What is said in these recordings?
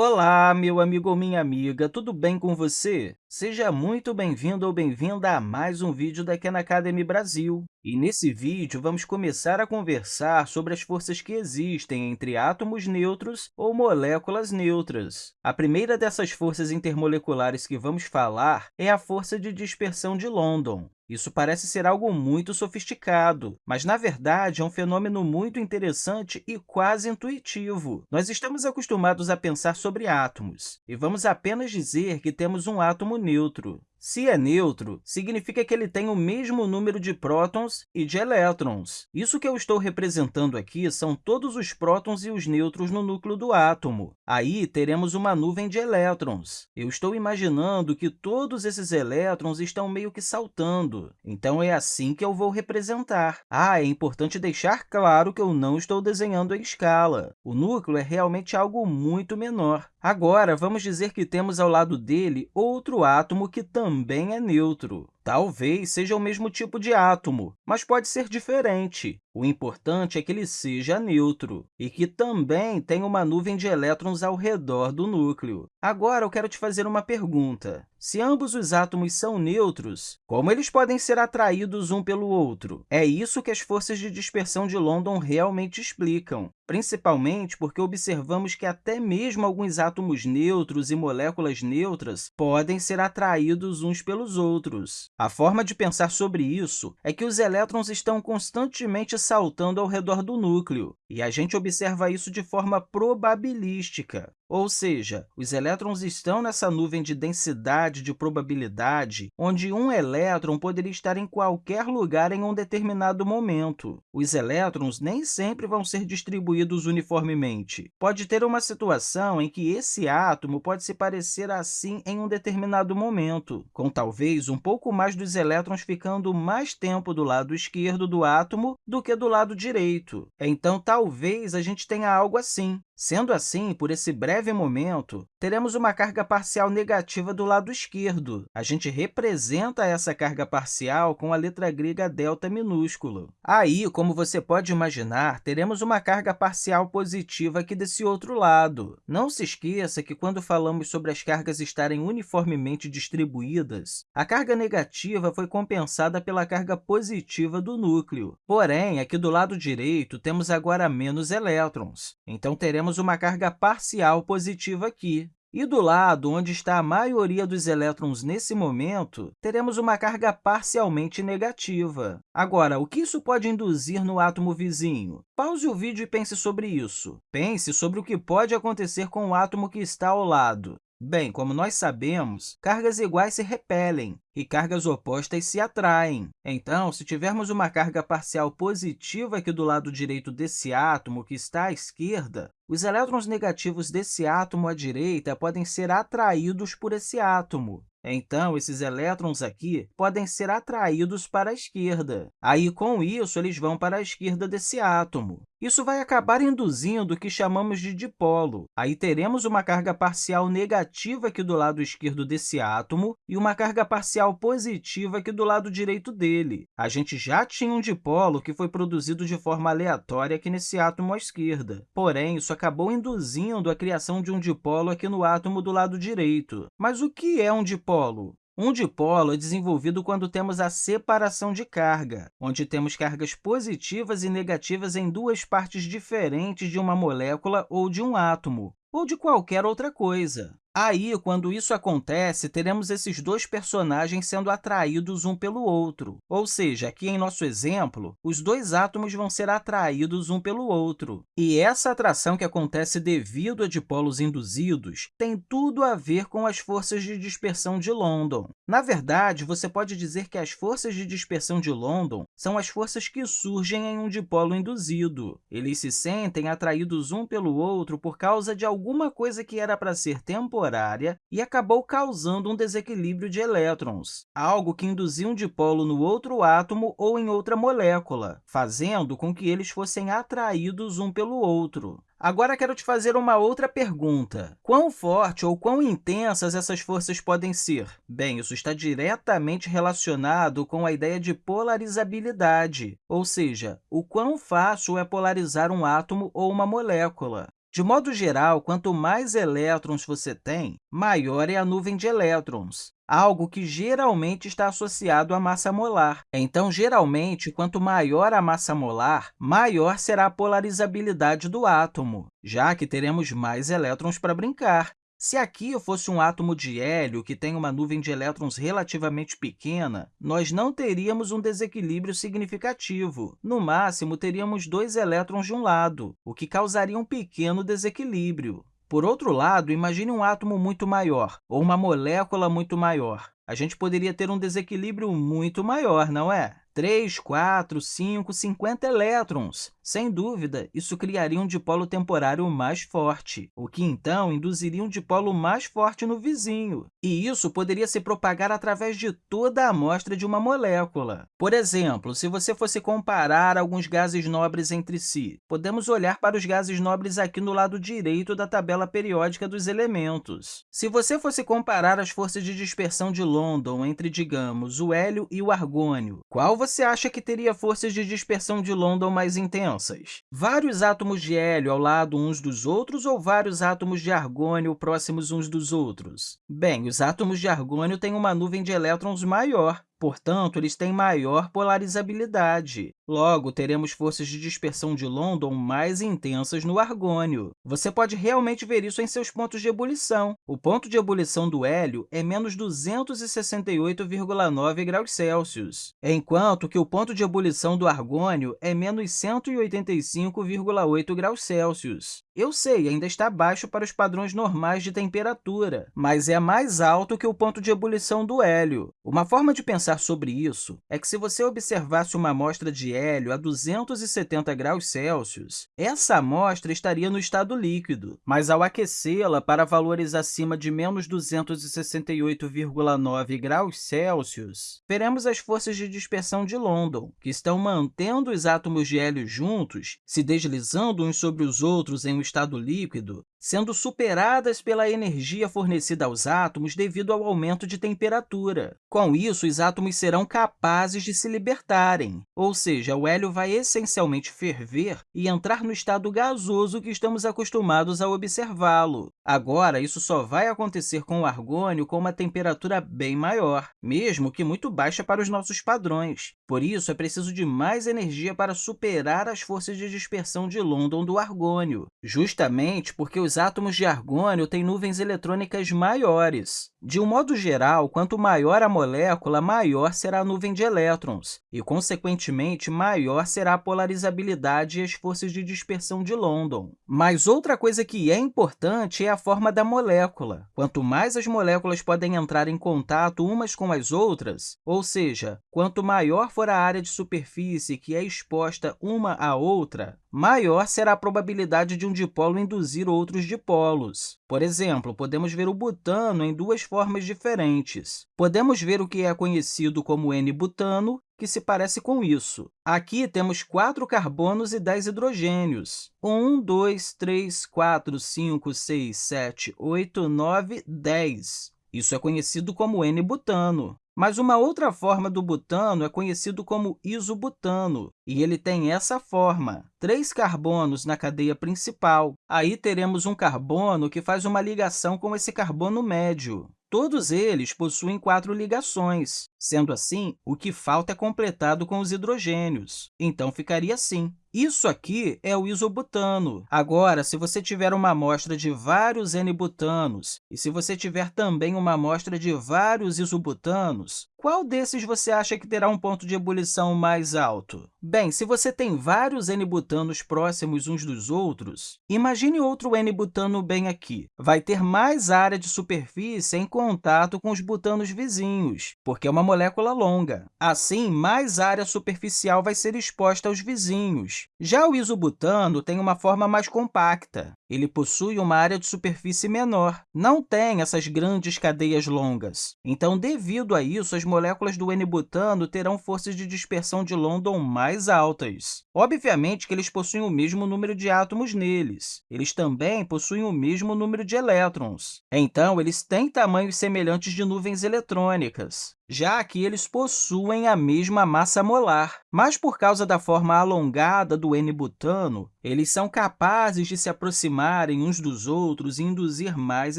Olá, meu amigo ou minha amiga, tudo bem com você? Seja muito bem-vindo ou bem-vinda a mais um vídeo da Khan Academy Brasil. E nesse vídeo, vamos começar a conversar sobre as forças que existem entre átomos neutros ou moléculas neutras. A primeira dessas forças intermoleculares que vamos falar é a força de dispersão de London. Isso parece ser algo muito sofisticado, mas, na verdade, é um fenômeno muito interessante e quase intuitivo. Nós estamos acostumados a pensar sobre átomos, e vamos apenas dizer que temos um átomo neutro. Se é neutro, significa que ele tem o mesmo número de prótons e de elétrons. Isso que eu estou representando aqui são todos os prótons e os nêutrons no núcleo do átomo. Aí, teremos uma nuvem de elétrons. Eu estou imaginando que todos esses elétrons estão meio que saltando. Então, é assim que eu vou representar. Ah, é importante deixar claro que eu não estou desenhando em escala. O núcleo é realmente algo muito menor. Agora, vamos dizer que temos ao lado dele outro átomo que também é neutro. Talvez seja o mesmo tipo de átomo, mas pode ser diferente. O importante é que ele seja neutro e que também tenha uma nuvem de elétrons ao redor do núcleo. Agora, eu quero te fazer uma pergunta. Se ambos os átomos são neutros, como eles podem ser atraídos um pelo outro? É isso que as forças de dispersão de London realmente explicam, principalmente porque observamos que até mesmo alguns átomos neutros e moléculas neutras podem ser atraídos uns pelos outros. A forma de pensar sobre isso é que os elétrons estão constantemente saltando ao redor do núcleo, e a gente observa isso de forma probabilística. Ou seja, os elétrons estão nessa nuvem de densidade de probabilidade, onde um elétron poderia estar em qualquer lugar em um determinado momento. Os elétrons nem sempre vão ser distribuídos uniformemente. Pode ter uma situação em que esse átomo pode se parecer assim em um determinado momento, com talvez um pouco mais dos elétrons ficando mais tempo do lado esquerdo do átomo do que do lado direito. Então, talvez a gente tenha algo assim. Sendo assim, por esse breve momento, teremos uma carga parcial negativa do lado esquerdo. A gente representa essa carga parcial com a letra grega delta minúsculo. Aí, como você pode imaginar, teremos uma carga parcial positiva aqui desse outro lado. Não se esqueça que, quando falamos sobre as cargas estarem uniformemente distribuídas, a carga negativa foi compensada pela carga positiva do núcleo. Porém, aqui do lado direito, temos agora menos elétrons. Então, teremos temos uma carga parcial positiva aqui. E do lado onde está a maioria dos elétrons nesse momento, teremos uma carga parcialmente negativa. Agora, o que isso pode induzir no átomo vizinho? Pause o vídeo e pense sobre isso. Pense sobre o que pode acontecer com o átomo que está ao lado. Bem, como nós sabemos, cargas iguais se repelem e cargas opostas se atraem. Então, se tivermos uma carga parcial positiva aqui do lado direito desse átomo que está à esquerda, os elétrons negativos desse átomo à direita podem ser atraídos por esse átomo. Então, esses elétrons aqui podem ser atraídos para a esquerda. Aí, com isso, eles vão para a esquerda desse átomo. Isso vai acabar induzindo o que chamamos de dipolo. Aí teremos uma carga parcial negativa aqui do lado esquerdo desse átomo e uma carga parcial positiva aqui do lado direito dele. A gente já tinha um dipolo que foi produzido de forma aleatória aqui nesse átomo à esquerda. Porém, isso acabou induzindo a criação de um dipolo aqui no átomo do lado direito. Mas o que é um dipolo? Um dipolo é desenvolvido quando temos a separação de carga, onde temos cargas positivas e negativas em duas partes diferentes de uma molécula ou de um átomo, ou de qualquer outra coisa. Aí, quando isso acontece, teremos esses dois personagens sendo atraídos um pelo outro. Ou seja, aqui em nosso exemplo, os dois átomos vão ser atraídos um pelo outro. E essa atração que acontece devido a dipolos induzidos tem tudo a ver com as forças de dispersão de London. Na verdade, você pode dizer que as forças de dispersão de London são as forças que surgem em um dipolo induzido. Eles se sentem atraídos um pelo outro por causa de alguma coisa que era para ser temporária temporária e acabou causando um desequilíbrio de elétrons, algo que induziu um dipolo no outro átomo ou em outra molécula, fazendo com que eles fossem atraídos um pelo outro. Agora, quero te fazer uma outra pergunta. Quão forte ou quão intensas essas forças podem ser? Bem, isso está diretamente relacionado com a ideia de polarizabilidade, ou seja, o quão fácil é polarizar um átomo ou uma molécula. De modo geral, quanto mais elétrons você tem, maior é a nuvem de elétrons algo que geralmente está associado à massa molar. Então, geralmente, quanto maior a massa molar, maior será a polarizabilidade do átomo, já que teremos mais elétrons para brincar. Se aqui eu fosse um átomo de hélio que tem uma nuvem de elétrons relativamente pequena, nós não teríamos um desequilíbrio significativo. No máximo, teríamos dois elétrons de um lado, o que causaria um pequeno desequilíbrio. Por outro lado, imagine um átomo muito maior ou uma molécula muito maior. A gente poderia ter um desequilíbrio muito maior, não é? 3, 4, 5, 50 elétrons. Sem dúvida, isso criaria um dipolo temporário mais forte, o que, então, induziria um dipolo mais forte no vizinho. E isso poderia se propagar através de toda a amostra de uma molécula. Por exemplo, se você fosse comparar alguns gases nobres entre si, podemos olhar para os gases nobres aqui no lado direito da tabela periódica dos elementos. Se você fosse comparar as forças de dispersão de London entre, digamos, o hélio e o argônio, qual você você acha que teria forças de dispersão de London mais intensas? Vários átomos de hélio ao lado uns dos outros ou vários átomos de argônio próximos uns dos outros? Bem, os átomos de argônio têm uma nuvem de elétrons maior, Portanto, eles têm maior polarizabilidade. Logo, teremos forças de dispersão de London mais intensas no argônio. Você pode realmente ver isso em seus pontos de ebulição. O ponto de ebulição do hélio é menos 268,9 graus Celsius, enquanto que o ponto de ebulição do argônio é menos 185,8 graus Celsius. Eu sei, ainda está baixo para os padrões normais de temperatura, mas é mais alto que o ponto de ebulição do hélio. Uma forma de pensar sobre isso é que, se você observasse uma amostra de hélio a 270 graus Celsius, essa amostra estaria no estado líquido, mas, ao aquecê-la para valores acima de menos 268,9 graus Celsius, veremos as forças de dispersão de London, que estão mantendo os átomos de hélio juntos, se deslizando uns sobre os outros em um estado líquido, sendo superadas pela energia fornecida aos átomos devido ao aumento de temperatura. Com isso, os átomos serão capazes de se libertarem, ou seja, o hélio vai essencialmente ferver e entrar no estado gasoso que estamos acostumados a observá-lo. Agora, isso só vai acontecer com o argônio com uma temperatura bem maior, mesmo que muito baixa para os nossos padrões. Por isso, é preciso de mais energia para superar as forças de dispersão de London do argônio, justamente porque os átomos de argônio têm nuvens eletrônicas maiores. De um modo geral, quanto maior a molécula, maior será a nuvem de elétrons, e, consequentemente, maior será a polarizabilidade e as forças de dispersão de London. Mas outra coisa que é importante é a forma da molécula. Quanto mais as moléculas podem entrar em contato umas com as outras, ou seja, quanto maior for a área de superfície que é exposta uma à outra, maior será a probabilidade de um dipolo induzir outros dipolos. Por exemplo, podemos ver o butano em duas formas diferentes. Podemos ver o que é conhecido como N-butano, que se parece com isso. Aqui temos quatro carbonos e 10 hidrogênios. 1, 2, 3, 4, 5, 6, 7, 8, 9, 10. Isso é conhecido como N-butano. Mas uma outra forma do butano é conhecido como isobutano, e ele tem essa forma, três carbonos na cadeia principal. Aí teremos um carbono que faz uma ligação com esse carbono médio. Todos eles possuem quatro ligações. Sendo assim, o que falta é completado com os hidrogênios. Então, ficaria assim. Isso aqui é o isobutano. Agora, se você tiver uma amostra de vários N-butanos e se você tiver também uma amostra de vários isobutanos, qual desses você acha que terá um ponto de ebulição mais alto? Bem, se você tem vários N-butanos próximos uns dos outros, imagine outro N-butano bem aqui. Vai ter mais área de superfície em contato com os butanos vizinhos, porque é uma molécula longa. Assim, mais área superficial vai ser exposta aos vizinhos. Já o isobutano tem uma forma mais compacta. Ele possui uma área de superfície menor, não tem essas grandes cadeias longas. Então, devido a isso, as moléculas do N-butano terão forças de dispersão de London mais altas. Obviamente que eles possuem o mesmo número de átomos neles. Eles também possuem o mesmo número de elétrons. Então, eles têm tamanhos semelhantes de nuvens eletrônicas já que eles possuem a mesma massa molar. Mas, por causa da forma alongada do N-butano, Eles são capazes de se aproximarem uns dos outros e induzir mais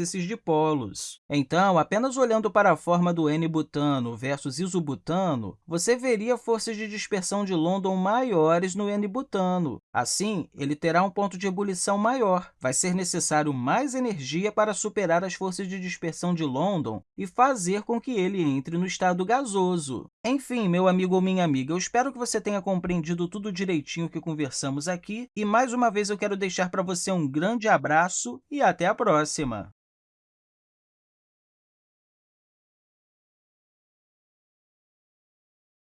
esses dipolos. Então, apenas olhando para a forma do N-butano versus isobutano, você veria forças de dispersão de London maiores no N-butano. Assim, ele terá um ponto de ebulição maior. Vai ser necessário mais energia para superar as forças de dispersão de London e fazer com que ele entre no estado gasoso. Enfim, meu amigo ou minha amiga, eu espero que você tenha compreendido tudo direitinho que conversamos aqui e, mais uma vez, eu quero deixar para você um grande abraço e até a próxima!